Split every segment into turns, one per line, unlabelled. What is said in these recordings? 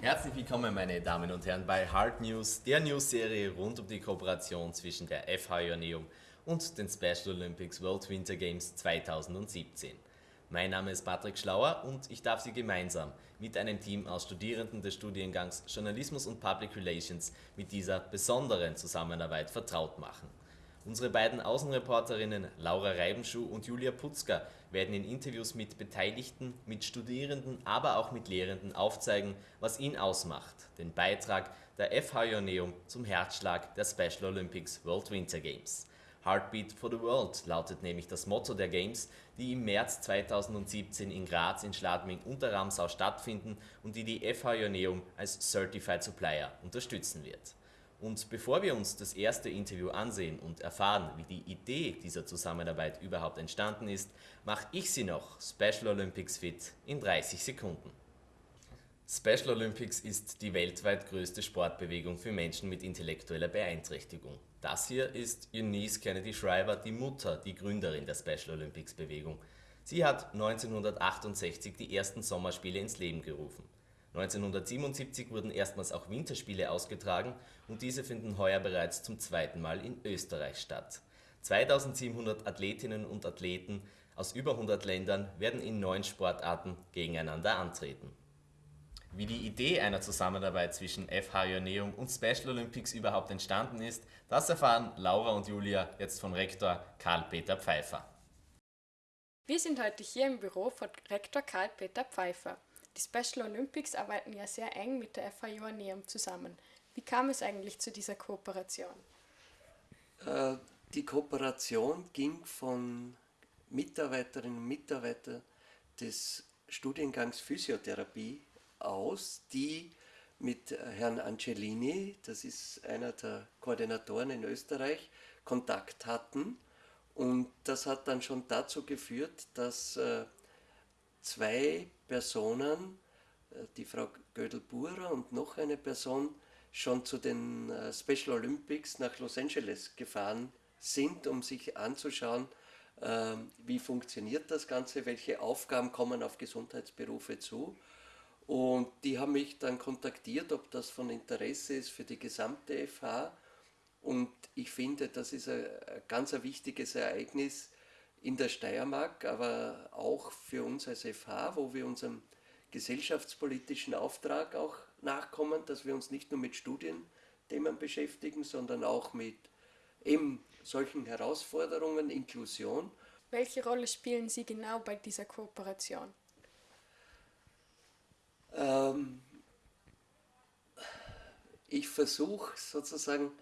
Herzlich willkommen, meine Damen und Herren, bei Hard News, der News-Serie rund um die Kooperation zwischen der FH Joanneum und den Special Olympics World Winter Games 2017. Mein Name ist Patrick Schlauer und ich darf Sie gemeinsam mit einem Team aus Studierenden des Studiengangs Journalismus und Public Relations mit dieser besonderen Zusammenarbeit vertraut machen. Unsere beiden Außenreporterinnen Laura Reibenschuh und Julia Putzka werden in Interviews mit Beteiligten, mit Studierenden, aber auch mit Lehrenden aufzeigen, was ihn ausmacht, den Beitrag der FH Joanneum zum Herzschlag der Special Olympics World Winter Games. Heartbeat for the World lautet nämlich das Motto der Games, die im März 2017 in Graz, in Schladming und der Ramsau stattfinden und die die FH Joanneum als Certified Supplier unterstützen wird. Und bevor wir uns das erste Interview ansehen und erfahren, wie die Idee dieser Zusammenarbeit überhaupt entstanden ist, mache ich Sie noch Special Olympics fit in 30 Sekunden. Special Olympics ist die weltweit größte Sportbewegung für Menschen mit intellektueller Beeinträchtigung. Das hier ist Eunice Kennedy Shriver, die Mutter, die Gründerin der Special Olympics Bewegung. Sie hat 1968 die ersten Sommerspiele ins Leben gerufen. 1977 wurden erstmals auch Winterspiele ausgetragen und diese finden heuer bereits zum zweiten Mal in Österreich statt. 2700 Athletinnen und Athleten aus über 100 Ländern werden in neun Sportarten gegeneinander antreten. Wie die Idee einer Zusammenarbeit zwischen FH Joanneum und Special Olympics überhaupt entstanden ist, das erfahren Laura und Julia jetzt von Rektor Karl-Peter Pfeiffer.
Wir sind heute hier im Büro von Rektor Karl-Peter Pfeiffer. Die Special Olympics arbeiten ja sehr eng mit der FH Joanneum zusammen. Wie kam es eigentlich zu dieser Kooperation?
Äh, die Kooperation ging von Mitarbeiterinnen und Mitarbeitern des Studiengangs Physiotherapie aus, die mit Herrn Angelini, das ist einer der Koordinatoren in Österreich, Kontakt hatten. Und das hat dann schon dazu geführt, dass äh, zwei Personen, äh, die Frau Gödel-Burer und noch eine Person, schon zu den äh, Special Olympics nach Los Angeles gefahren sind, um sich anzuschauen, ähm, wie funktioniert das Ganze, welche Aufgaben kommen auf Gesundheitsberufe zu. Und die haben mich dann kontaktiert, ob das von Interesse ist für die gesamte FH. Und ich finde, das ist ein, ganz ein wichtiges Ereignis in der Steiermark, aber auch für uns als FH, wo wir unserem gesellschaftspolitischen Auftrag auch nachkommen, dass wir uns nicht nur mit Studienthemen beschäftigen, sondern auch mit eben solchen Herausforderungen, Inklusion.
Welche Rolle spielen Sie genau bei dieser Kooperation?
Ähm, ich versuche sozusagen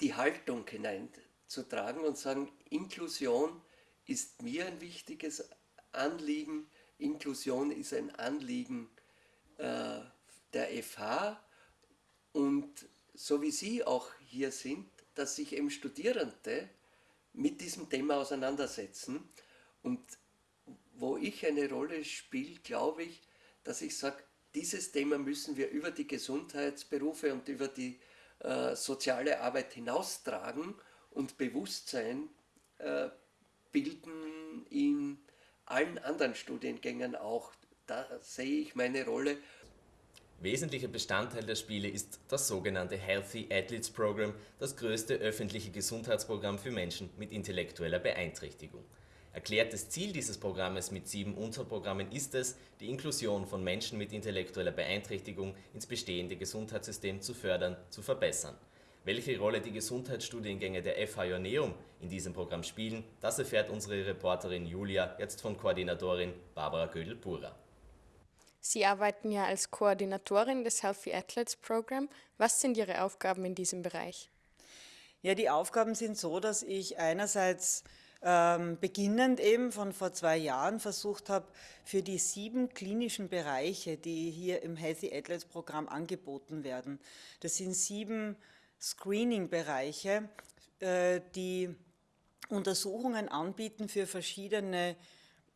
die Haltung hineinzutragen und sagen, Inklusion ist mir ein wichtiges Anliegen, Inklusion ist ein Anliegen äh, der FH und so wie Sie auch hier sind, dass sich eben Studierende mit diesem Thema auseinandersetzen. Und wo ich eine Rolle spiele, glaube ich, dass ich sage, dieses Thema müssen wir über die Gesundheitsberufe und über die äh, soziale Arbeit hinaustragen und Bewusstsein äh, bilden in allen anderen Studiengängen auch. Da sehe ich meine Rolle.
Wesentlicher Bestandteil der Spiele ist das sogenannte Healthy Athletes Program, das größte öffentliche Gesundheitsprogramm für Menschen mit intellektueller Beeinträchtigung. Erklärtes Ziel dieses Programmes mit sieben Unterprogrammen ist es, die Inklusion von Menschen mit intellektueller Beeinträchtigung ins bestehende Gesundheitssystem zu fördern, zu verbessern. Welche Rolle die Gesundheitsstudiengänge der FH Joanneum in diesem Programm spielen, das erfährt unsere Reporterin Julia jetzt von Koordinatorin Barbara Gödel-Burer.
Sie arbeiten ja als Koordinatorin des Healthy Athletes Program. Was sind Ihre Aufgaben in diesem Bereich?
Ja, die Aufgaben sind so, dass ich einerseits ähm, beginnend eben von vor zwei Jahren versucht habe, für die sieben klinischen Bereiche, die hier im Healthy Athletes Programm angeboten werden, das sind sieben Screening-Bereiche, äh, die Untersuchungen anbieten für verschiedene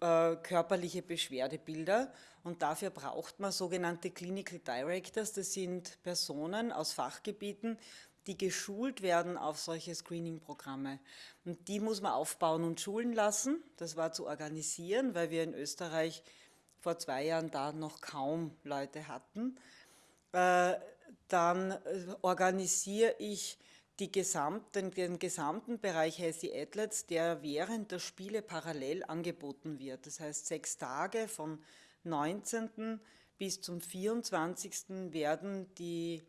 äh, körperliche Beschwerdebilder und dafür braucht man sogenannte Clinical Directors, das sind Personen aus Fachgebieten, die geschult werden auf solche Screening-Programme. Und die muss man aufbauen und schulen lassen. Das war zu organisieren, weil wir in Österreich vor zwei Jahren da noch kaum Leute hatten. Dann äh, organisiere ich gesamten, den gesamten Bereich Healthy Athletes, der während der Spiele parallel angeboten wird. Das heißt, sechs Tage vom 19. bis zum 24. werden die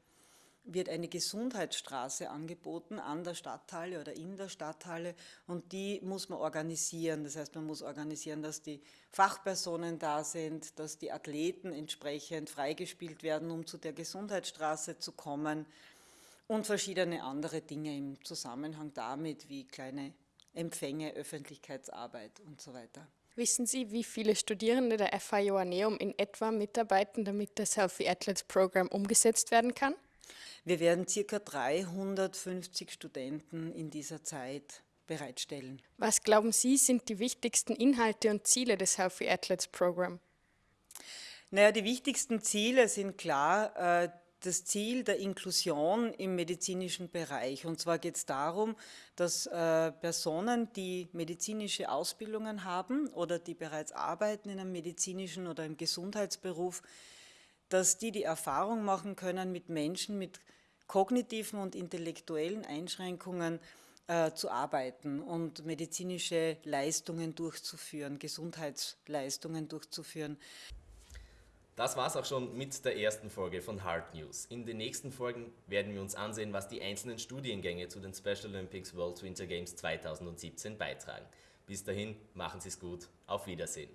wird eine Gesundheitsstraße angeboten an der Stadthalle oder in der Stadthalle und die muss man organisieren. Das heißt, man muss organisieren, dass die Fachpersonen da sind, dass die Athleten entsprechend freigespielt werden, um zu der Gesundheitsstraße zu kommen und verschiedene andere Dinge im Zusammenhang damit, wie kleine Empfänge, Öffentlichkeitsarbeit und so weiter.
Wissen Sie, wie viele Studierende der FH Joanneum in etwa mitarbeiten, damit das Healthy Athletes Program umgesetzt werden kann?
Wir werden ca. 350 Studenten in dieser Zeit bereitstellen.
Was glauben Sie, sind die wichtigsten Inhalte und Ziele des Healthy Athletes Program?
Naja, die wichtigsten Ziele sind klar, äh, das Ziel der Inklusion im medizinischen Bereich. Und zwar geht es darum, dass äh, Personen, die medizinische Ausbildungen haben oder die bereits arbeiten in einem medizinischen oder im Gesundheitsberuf, dass die die Erfahrung machen können, mit Menschen mit kognitiven und intellektuellen Einschränkungen äh, zu arbeiten und medizinische Leistungen durchzuführen, Gesundheitsleistungen durchzuführen.
Das war's auch schon mit der ersten Folge von Hard News. In den nächsten Folgen werden wir uns ansehen, was die einzelnen Studiengänge zu den Special Olympics World Winter Games 2017 beitragen. Bis dahin, machen Sie es gut, auf Wiedersehen.